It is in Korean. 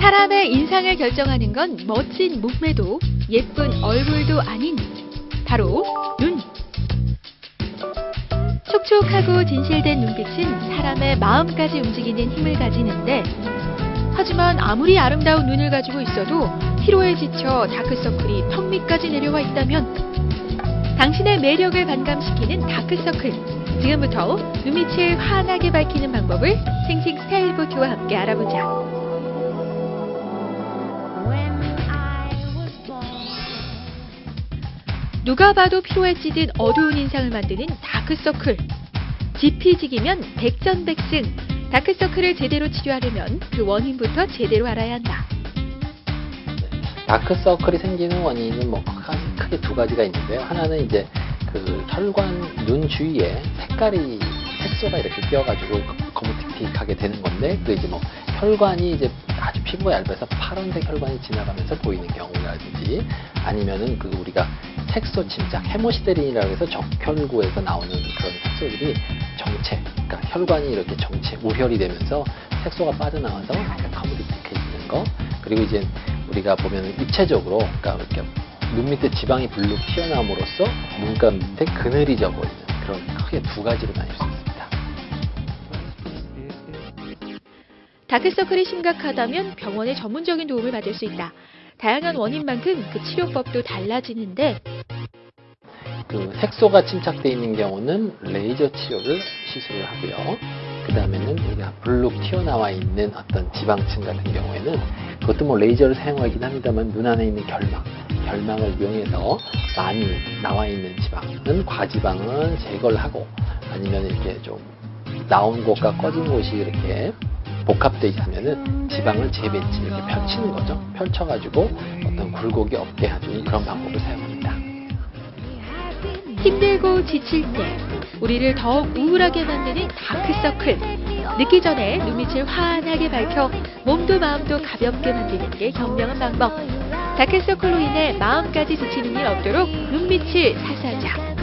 사람의 인상을 결정하는 건 멋진 몸매도 예쁜 얼굴도 아닌 바로 눈. 촉촉하고 진실된 눈빛은 사람의 마음까지 움직이는 힘을 가지는데 하지만 아무리 아름다운 눈을 가지고 있어도 피로에 지쳐 다크서클이 턱 밑까지 내려와 있다면 당신의 매력을 반감시키는 다크서클 지금부터 눈빛을 환하게 밝히는 방법을 생식 스타일보트와 함께 알아보자. 누가 봐도 피로에 찌든 어두운 인상을 만드는 다크서클. 지피지기면 백전백승. 다크서클을 제대로 치료하려면 그 원인부터 제대로 알아야 한다. 다크서클이 생기는 원인은 뭐 크게- 두 가지가 있는데요. 하나는 이제 그 혈관 눈 주위에 색깔이 색소가 이렇게 끼어가지고 거무틱틱하게 되는 건데 그 이제 뭐 혈관이 이제 아주 피부가 얇아서 파란색 혈관이 지나가면서 보이는 경우라든지 아니면은 그 우리가 색소 침착 헤모시데린이라고 해서 적혈구에서 나오는 그런 색소들이 정체 그러니까 혈관이 이렇게 정체 우혈이 되면서 색소가 빠져나와서 약간 거무틱틱해지는 거 그리고 이제 우리가 보면 입체적으로 그러니까 이렇게 눈 밑에 지방이 불룩 튀어나옴으로써 눈가 밑에 그늘이 져 보이는 그런 크게 두 가지로 나뉠 수 있습니다. 다크서클이 심각하다면 병원의 전문적인 도움을 받을 수 있다. 다양한 원인만큼 그 치료법도 달라지는데 그 색소가 침착되어 있는 경우는 레이저 치료를 시술을 하고요. 그 다음에는 우리가 불룩 튀어나와 있는 어떤 지방층 같은 경우에는 그것도 뭐 레이저를 사용하긴 합니다만 눈 안에 있는 결막, 결막을 이용해서 많이 나와 있는 지방은 과지방은 제거를 하고 아니면 이렇게 좀 나온 곳과 꺼진 곳이 이렇게 복합되어 있으면은 지방을 재배치 이렇게 펼치는 거죠. 펼쳐가지고 어떤 굴곡이 없게 해주는 그런 방법을 사용합니다. 지칠 때 우리를 더욱 우울하게 만드는 다크서클. 늦기 전에 눈빛을 환하게 밝혀 몸도 마음도 가볍게 만드는 게 현명한 방법. 다크서클로 인해 마음까지 지치는 일 없도록 눈빛을 살살자.